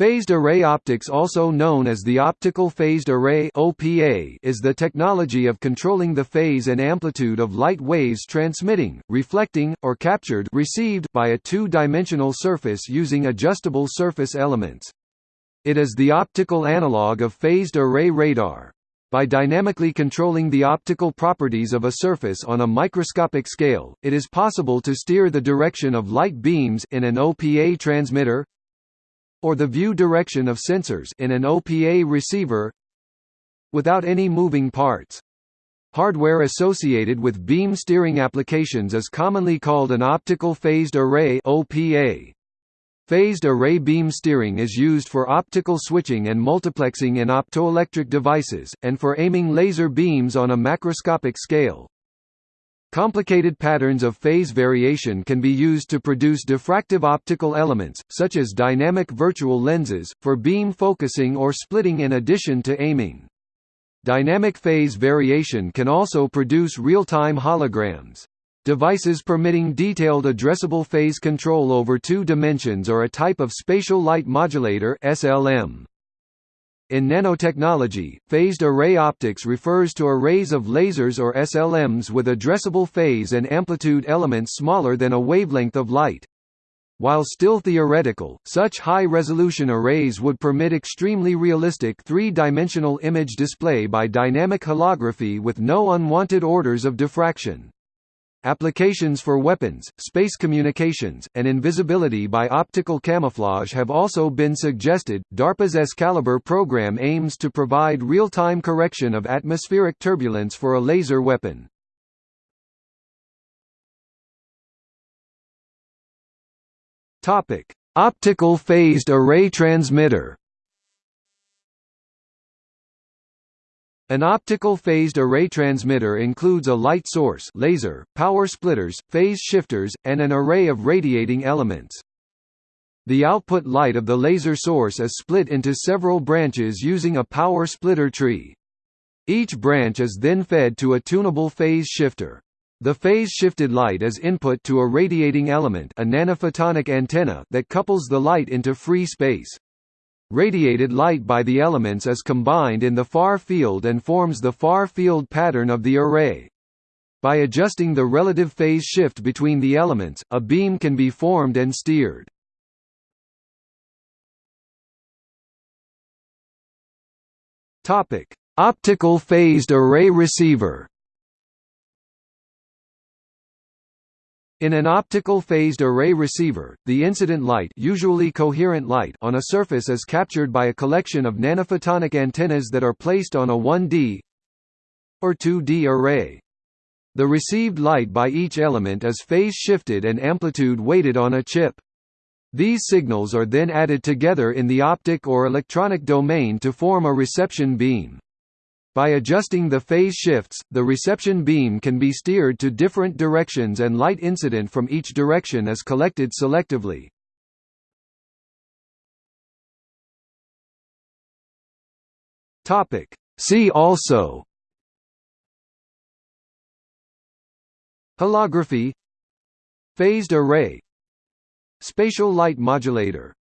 Phased array optics also known as the optical phased array OPA is the technology of controlling the phase and amplitude of light waves transmitting, reflecting, or captured received by a two-dimensional surface using adjustable surface elements. It is the optical analog of phased array radar. By dynamically controlling the optical properties of a surface on a microscopic scale, it is possible to steer the direction of light beams in an OPA transmitter, or the view direction of sensors in an OPA receiver without any moving parts. Hardware associated with beam steering applications is commonly called an optical phased array OPA. Phased array beam steering is used for optical switching and multiplexing in optoelectric devices, and for aiming laser beams on a macroscopic scale. Complicated patterns of phase variation can be used to produce diffractive optical elements, such as dynamic virtual lenses, for beam focusing or splitting in addition to aiming. Dynamic phase variation can also produce real-time holograms. Devices permitting detailed addressable phase control over two dimensions are a type of spatial light modulator SLM. In nanotechnology, phased array optics refers to arrays of lasers or SLMs with addressable phase and amplitude elements smaller than a wavelength of light. While still theoretical, such high-resolution arrays would permit extremely realistic three-dimensional image display by dynamic holography with no unwanted orders of diffraction. Applications for weapons, space communications, and invisibility by optical camouflage have also been suggested. DARPA's Excalibur program aims to provide real-time correction of atmospheric turbulence for a laser weapon. Optical phased array transmitter. An optical phased array transmitter includes a light source laser, power splitters, phase shifters, and an array of radiating elements. The output light of the laser source is split into several branches using a power splitter tree. Each branch is then fed to a tunable phase shifter. The phase-shifted light is input to a radiating element a nanophotonic antenna that couples the light into free space. Radiated light by the elements is combined in the far field and forms the far field pattern of the array. By adjusting the relative phase shift between the elements, a beam can be formed and steered. Optical phased array receiver. In an optical phased array receiver, the incident light, usually coherent light on a surface is captured by a collection of nanophotonic antennas that are placed on a 1D or 2D array. The received light by each element is phase shifted and amplitude weighted on a chip. These signals are then added together in the optic or electronic domain to form a reception beam. By adjusting the phase shifts, the reception beam can be steered to different directions and light incident from each direction is collected selectively. See also Holography Phased array Spatial light modulator